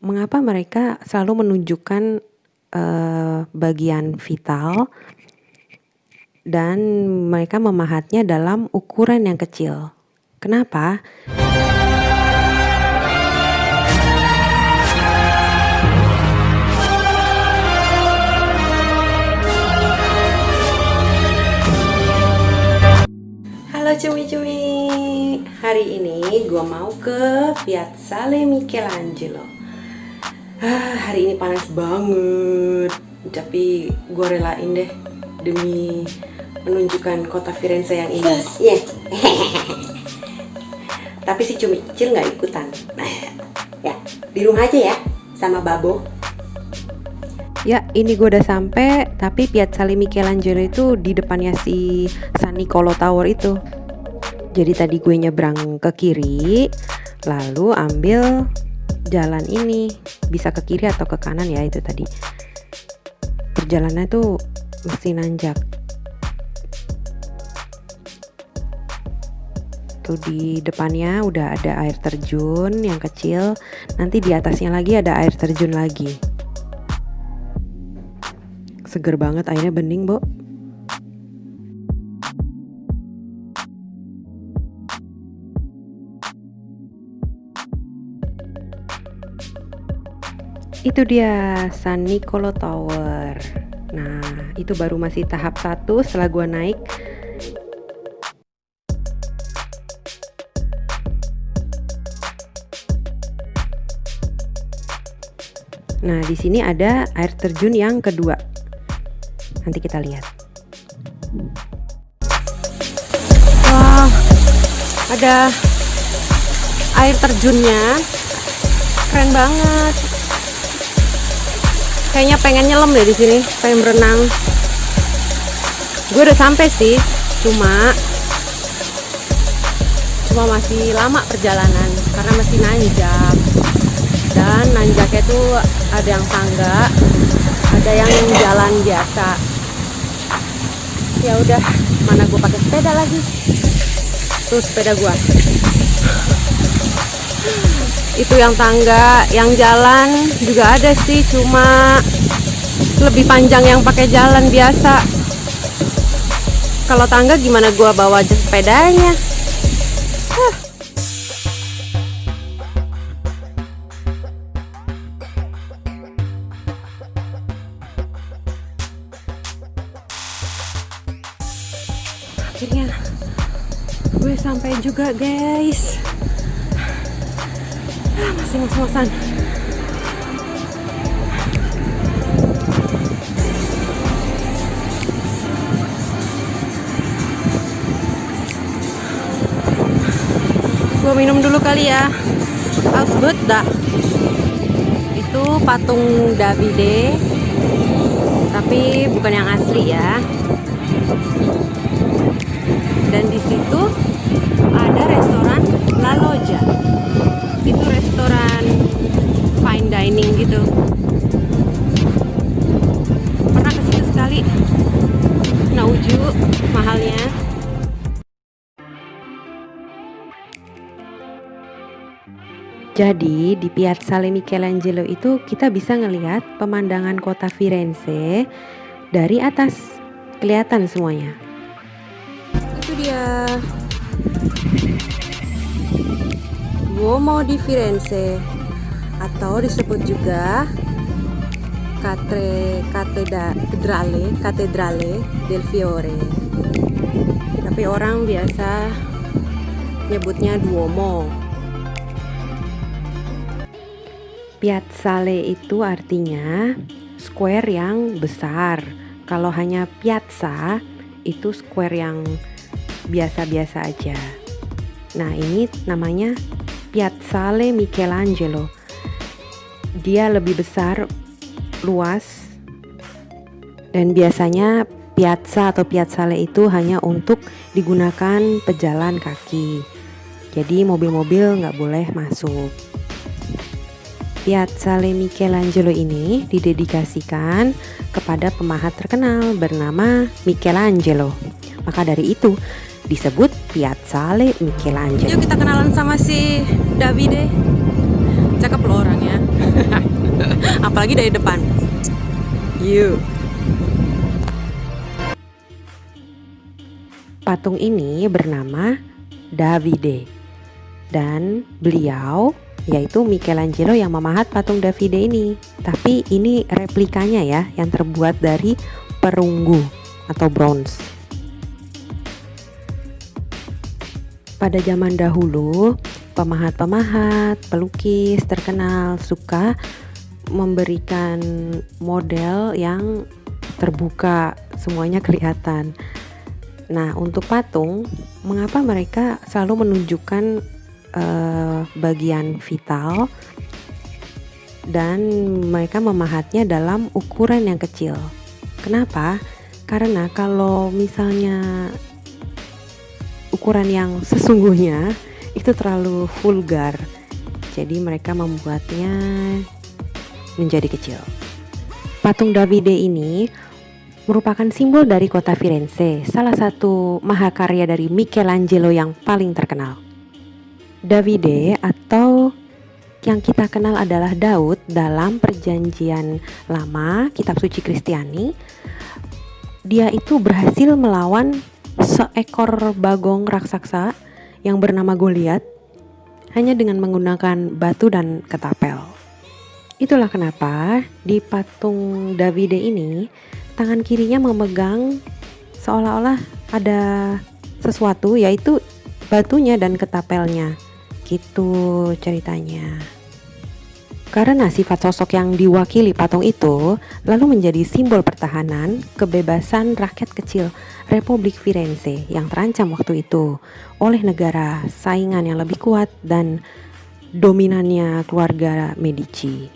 Mengapa mereka selalu menunjukkan, eee, bagian vital dan mereka memahatnya dalam ukuran yang kecil. Kenapa? Halo cumi-cumi, hari ini gua mau ke Piazzale Michelangelo. Ah, hari ini panas banget, tapi gue relain deh demi menunjukkan kota Firenze yang indah. Yeah. tapi si cumi kecil nggak ikutan. ya, di rumah aja ya, sama Babo. Ya, ini gue udah sampai, tapi Piazzale Michelangelo itu di depannya si San Nicolo Tower itu. Jadi tadi gue nyebrang ke kiri, lalu ambil jalan ini. Bisa ke kiri atau ke kanan ya itu tadi. Perjalanannya tuh mesti nanjak. Tuh di depannya udah ada air terjun yang kecil. Nanti di atasnya lagi ada air terjun lagi. Seger banget airnya bening bu Itu dia San Nicolo Tower. Nah, itu baru masih tahap satu setelah gua naik. Nah, di sini ada air terjun yang kedua. Nanti kita lihat. Wah, ada air terjunnya. Keren banget kayaknya pengen nyelam deh di sini pengen berenang. Gue udah sampai sih cuma cuma masih lama perjalanan karena masih nanjak. Dan nanjaknya tuh ada yang tangga ada yang jalan biasa. Ya udah mana gue pakai sepeda lagi? Tuh sepeda gue itu yang tangga yang jalan juga ada sih cuma lebih panjang yang pakai jalan biasa. Kalau tangga gimana gua bawa aja sepedanya? Akhirnya gue sampai juga guys masih ngos-ngosan gue minum dulu kali ya. Ausbutta itu patung Davide. Tapi bukan yang asli ya. Dan di situ ada restoran La Loggia itu restoran fine dining gitu pernah ke situ sekali nauju mahalnya Jadi di Piazzale Michelangelo itu kita bisa ngelihat pemandangan kota Firenze dari atas. Kelihatan semuanya. Itu dia Duomo di Firenze atau disebut juga Catre, Catedrale, Catedrale del Fiore. Tapi orang biasa nyebutnya Duomo. Piazzale itu artinya square yang besar. Kalau hanya piazza itu square yang biasa-biasa aja. Nah, ini namanya Piazzale Michelangelo. Dia lebih besar, luas, dan biasanya piazza atau piazzale itu hanya untuk digunakan pejalan kaki. Jadi mobil-mobil nggak boleh masuk. Piazzale Michelangelo ini didedikasikan kepada pemahat terkenal bernama Michelangelo. Maka dari itu, disebut Piazzale Michelangelo. Yuk kita kenalan sama si Davide. Cakep loh orangnya. apalagi dari depan. Yuk. Patung ini bernama Davide dan beliau yaitu Michelangelo yang memahat patung Davide ini. Tapi ini replikanya ya yang terbuat dari perunggu atau bronze. Pada zaman dahulu, pemahat-pemahat, pelukis terkenal suka memberikan model yang terbuka, semuanya kelihatan. Nah, untuk patung, mengapa mereka selalu menunjukkan uh, bagian vital dan mereka memahatnya dalam ukuran yang kecil? Kenapa? Karena kalau misalnya ukuran yang sesungguhnya itu terlalu vulgar. Jadi mereka membuatnya menjadi kecil. Patung Davide ini merupakan simbol dari kota Firenze salah satu mahakarya dari Michelangelo yang paling terkenal. Davide atau yang kita kenal adalah Daud dalam perjanjian lama kitab suci Kristiani. Dia itu berhasil melawan seekor bagong raksasa yang bernama Goliat hanya dengan menggunakan batu dan ketapel. Itulah kenapa di patung Davide ini tangan kirinya memegang seolah-olah ada sesuatu yaitu batunya dan ketapelnya. Gitu ceritanya. Karena sifat sosok yang diwakili patung itu lalu menjadi simbol pertahanan kebebasan rakyat kecil Republik Firenze yang terancam waktu itu oleh negara saingan yang lebih kuat dan dominannya keluarga Medici.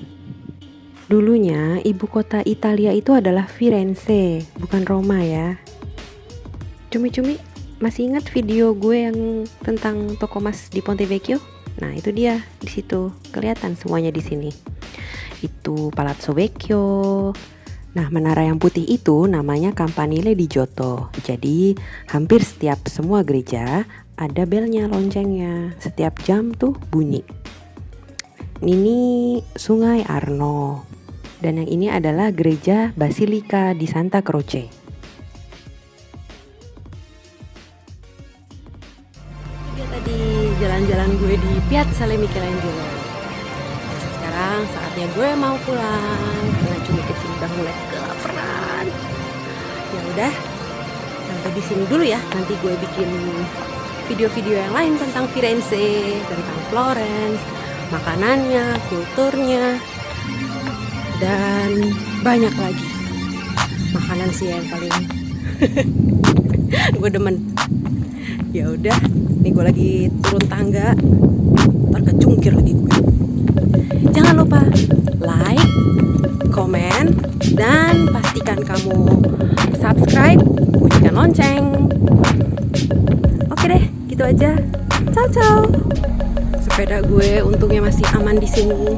Dulunya ibu kota Italia itu adalah Firenze, bukan Roma ya. Cumi-cumi masih ingat video gue yang tentang toko mas di Ponte Vecchio? Nah, itu dia di situ kelihatan semuanya di sini. Itu Palazzo Vecchio. Nah, menara yang putih itu namanya Campanile di Giotto. Jadi, hampir setiap semua gereja ada belnya, loncengnya. Setiap jam tuh bunyi. Ini Sungai Arno. Dan yang ini adalah gereja Basilika di Santa Croce. Gue di Piazza Le Michelangelo sekarang saatnya gue mau pulang karena cumi kecil udah mulai kelaparan. Ya udah sampai di sini dulu ya. Nanti gue bikin video-video yang lain tentang Firenze tentang Florence makanannya kulturnya dan banyak lagi. Makanan sih yang paling gue demen. Ya udah gue lagi turun tangga. Ntar kecungkir lagi gue jangan lupa like komen dan pastikan kamu subscribe bunyikan lonceng. Oke deh gitu aja. Ciao ciao. Sepeda gue untungnya masih aman di sini